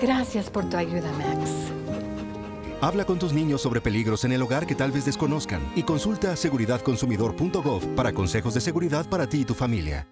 Gracias por tu ayuda, Max. Habla con tus niños sobre peligros en el hogar que tal vez desconozcan y consulta seguridadconsumidor.gov para consejos de seguridad para ti y tu familia.